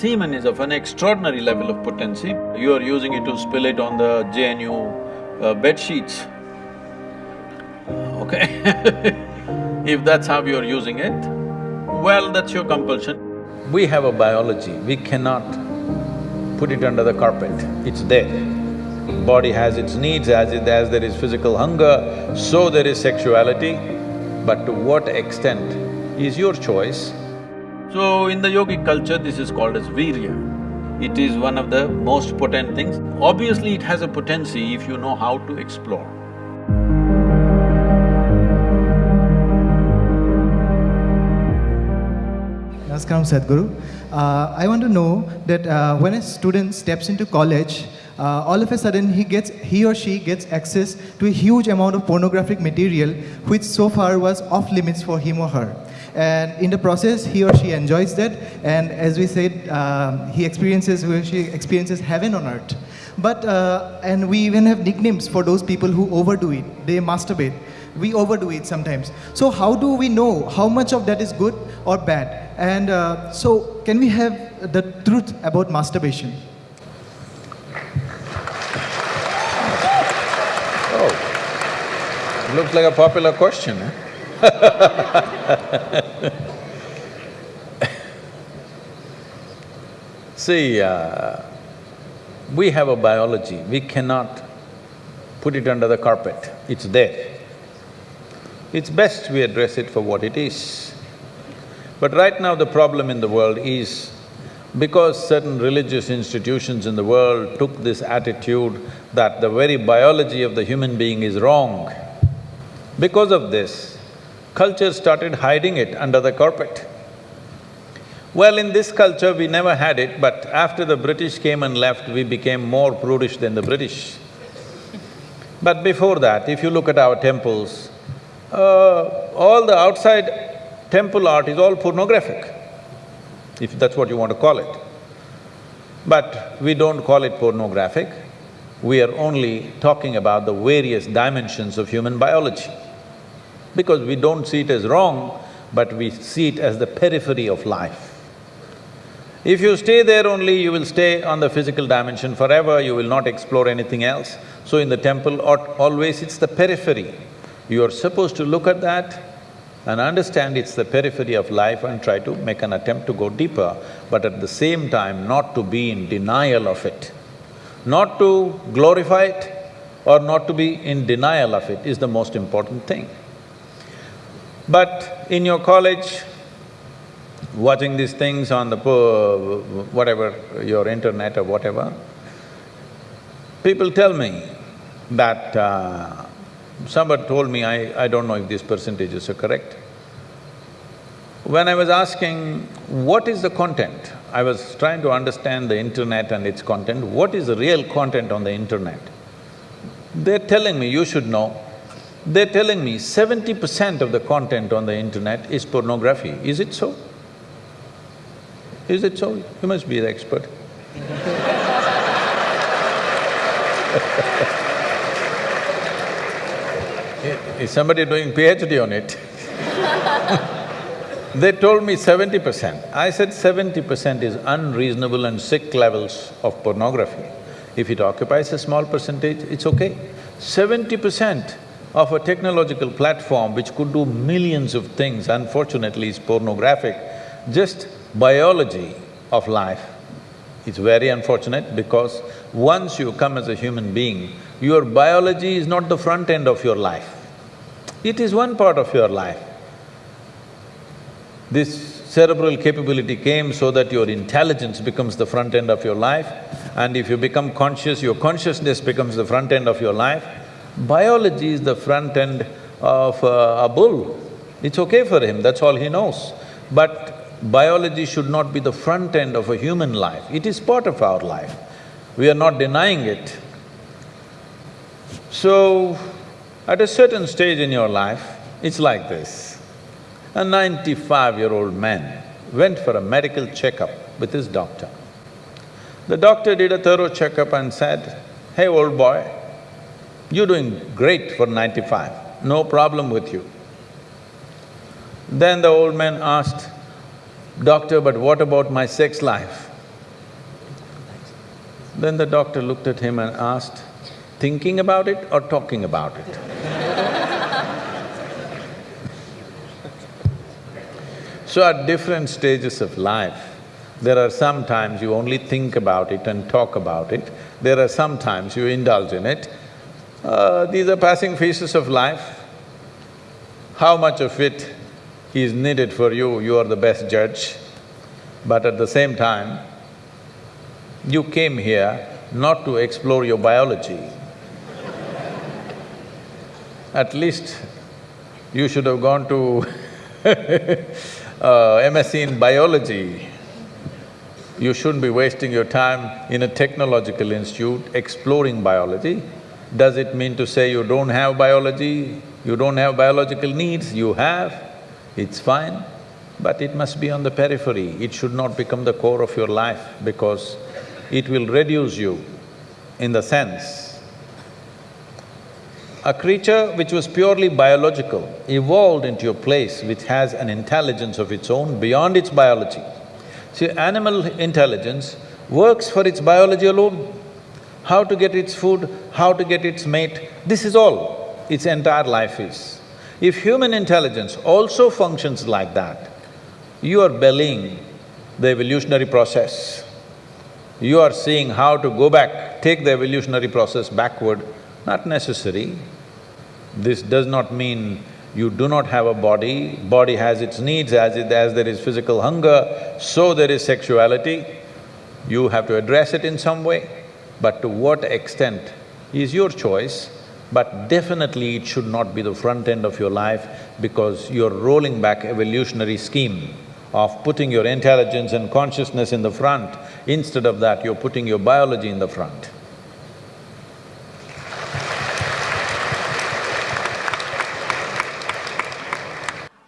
semen is of an extraordinary level of potency. You are using it to spill it on the JNU uh, bed sheets. Okay If that's how you're using it, well, that's your compulsion. We have a biology, we cannot put it under the carpet, it's there. Body has its needs, as it… as there is physical hunger, so there is sexuality, but to what extent is your choice. So, in the yogic culture, this is called as virya. It is one of the most potent things. Obviously, it has a potency if you know how to explore. Namaskaram Sadhguru. Uh, I want to know that uh, when a student steps into college, uh, all of a sudden he gets he or she gets access to a huge amount of pornographic material which so far was off limits for him or her and in the process he or she enjoys that. And as we said um, he experiences she experiences heaven on earth. But uh, and we even have nicknames for those people who overdo it. They masturbate. We overdo it sometimes. So how do we know how much of that is good or bad? And uh, so can we have the truth about masturbation? Oh, looks like a popular question, eh? See, uh, we have a biology, we cannot put it under the carpet, it's there. It's best we address it for what it is. But right now the problem in the world is because certain religious institutions in the world took this attitude that the very biology of the human being is wrong, because of this, culture started hiding it under the carpet. Well, in this culture, we never had it, but after the British came and left, we became more prudish than the British. But before that, if you look at our temples, uh, all the outside temple art is all pornographic, if that's what you want to call it. But we don't call it pornographic, we are only talking about the various dimensions of human biology because we don't see it as wrong, but we see it as the periphery of life. If you stay there only, you will stay on the physical dimension forever, you will not explore anything else. So in the temple, always it's the periphery. You are supposed to look at that and understand it's the periphery of life and try to make an attempt to go deeper, but at the same time not to be in denial of it. Not to glorify it or not to be in denial of it is the most important thing. But in your college, watching these things on the whatever, your internet or whatever, people tell me that… Uh, somebody told me, I… I don't know if these percentages are correct. When I was asking, what is the content? I was trying to understand the internet and its content, what is the real content on the internet? They're telling me, you should know, they're telling me seventy percent of the content on the internet is pornography. Is it so? Is it so? You must be the expert. is somebody doing PhD on it? they told me seventy percent. I said seventy percent is unreasonable and sick levels of pornography. If it occupies a small percentage, it's okay. Seventy percent of a technological platform which could do millions of things, unfortunately is pornographic, just biology of life. It's very unfortunate because once you come as a human being, your biology is not the front end of your life. It is one part of your life. This cerebral capability came so that your intelligence becomes the front end of your life and if you become conscious, your consciousness becomes the front end of your life Biology is the front end of uh, a bull. It's okay for him, that's all he knows. But biology should not be the front end of a human life, it is part of our life. We are not denying it. So, at a certain stage in your life, it's like this. A ninety-five-year-old man went for a medical checkup with his doctor. The doctor did a thorough checkup and said, hey old boy, you're doing great for ninety-five, no problem with you. Then the old man asked, Doctor, but what about my sex life? Then the doctor looked at him and asked, thinking about it or talking about it? so at different stages of life, there are some times you only think about it and talk about it, there are some times you indulge in it. Uh, these are passing phases of life. How much of it is needed for you, you are the best judge. But at the same time, you came here not to explore your biology. At least you should have gone to uh, MSc in biology. You shouldn't be wasting your time in a technological institute exploring biology. Does it mean to say you don't have biology, you don't have biological needs? You have, it's fine, but it must be on the periphery. It should not become the core of your life because it will reduce you in the sense a creature which was purely biological evolved into a place which has an intelligence of its own beyond its biology. See, animal intelligence works for its biology alone. How to get its food, how to get its mate, this is all its entire life is. If human intelligence also functions like that, you are bellying the evolutionary process. You are seeing how to go back, take the evolutionary process backward, not necessary. This does not mean you do not have a body, body has its needs, as it… as there is physical hunger, so there is sexuality. You have to address it in some way, but to what extent is your choice, but definitely it should not be the front end of your life because you're rolling back evolutionary scheme of putting your intelligence and consciousness in the front. Instead of that, you're putting your biology in the front.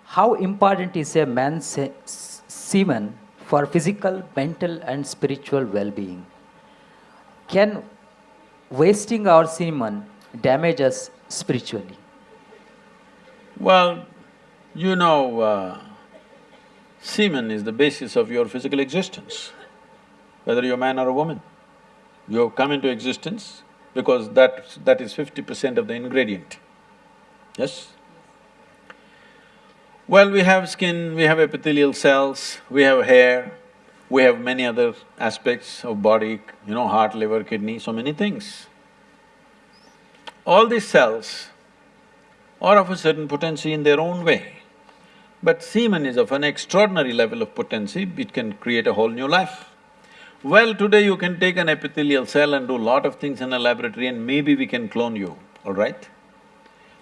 How important is a man's se- semen for physical, mental and spiritual well-being? Can wasting our semen damage us spiritually? Well, you know, uh, semen is the basis of your physical existence, whether you're a man or a woman. You have come into existence because that… that is fifty percent of the ingredient, yes? Well, we have skin, we have epithelial cells, we have hair, we have many other aspects of body, you know, heart, liver, kidney, so many things. All these cells are of a certain potency in their own way. But semen is of an extraordinary level of potency, it can create a whole new life. Well, today you can take an epithelial cell and do a lot of things in a laboratory and maybe we can clone you, all right?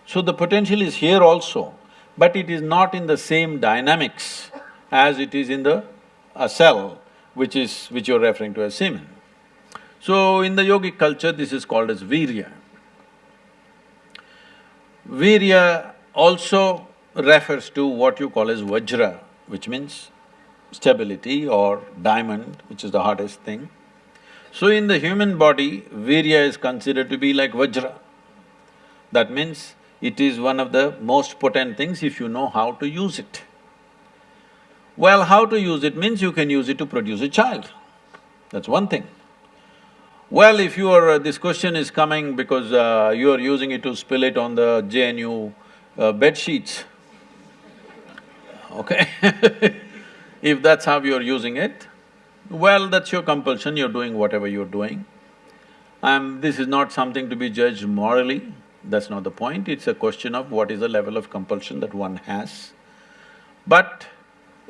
So the potential is here also but it is not in the same dynamics as it is in the a cell, which is… which you're referring to as semen. So, in the yogic culture, this is called as virya. Virya also refers to what you call as vajra, which means stability or diamond, which is the hardest thing. So in the human body, virya is considered to be like vajra. That means it is one of the most potent things if you know how to use it. Well, how to use it means you can use it to produce a child, that's one thing. Well, if you are… Uh, this question is coming because uh, you are using it to spill it on the JNU uh, bed sheets, okay If that's how you're using it, well, that's your compulsion, you're doing whatever you're doing. Um, this is not something to be judged morally, that's not the point, it's a question of what is the level of compulsion that one has. But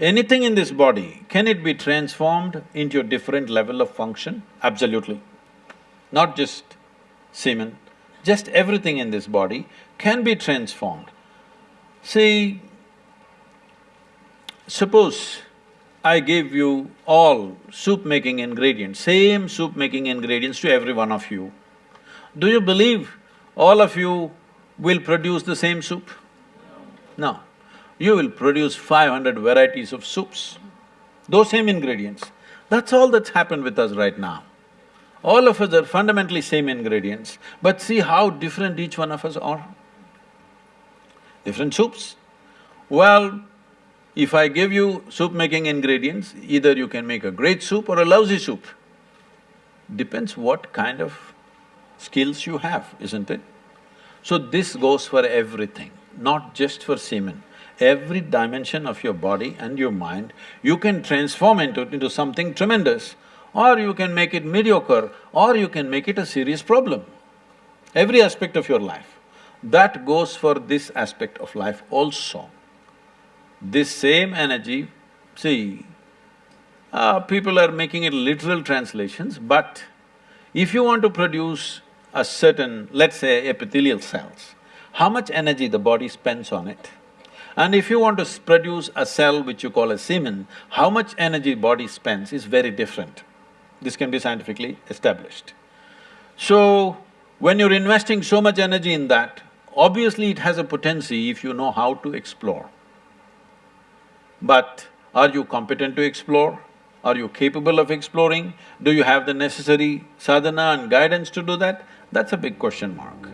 anything in this body, can it be transformed into a different level of function? Absolutely. Not just semen, just everything in this body can be transformed. See, suppose I gave you all soup-making ingredients, same soup-making ingredients to every one of you. Do you believe all of you will produce the same soup? No. You will produce five hundred varieties of soups, those same ingredients. That's all that's happened with us right now. All of us are fundamentally same ingredients, but see how different each one of us are. Different soups. Well, if I give you soup-making ingredients, either you can make a great soup or a lousy soup. Depends what kind of skills you have, isn't it? So this goes for everything, not just for semen. Every dimension of your body and your mind, you can transform into, into something tremendous or you can make it mediocre or you can make it a serious problem. Every aspect of your life. That goes for this aspect of life also. This same energy, see, uh, people are making it literal translations, but if you want to produce a certain, let's say epithelial cells, how much energy the body spends on it? And if you want to produce a cell which you call a semen, how much energy body spends is very different. This can be scientifically established. So, when you're investing so much energy in that, obviously it has a potency if you know how to explore. But are you competent to explore? Are you capable of exploring? Do you have the necessary sadhana and guidance to do that? That's a big question mark.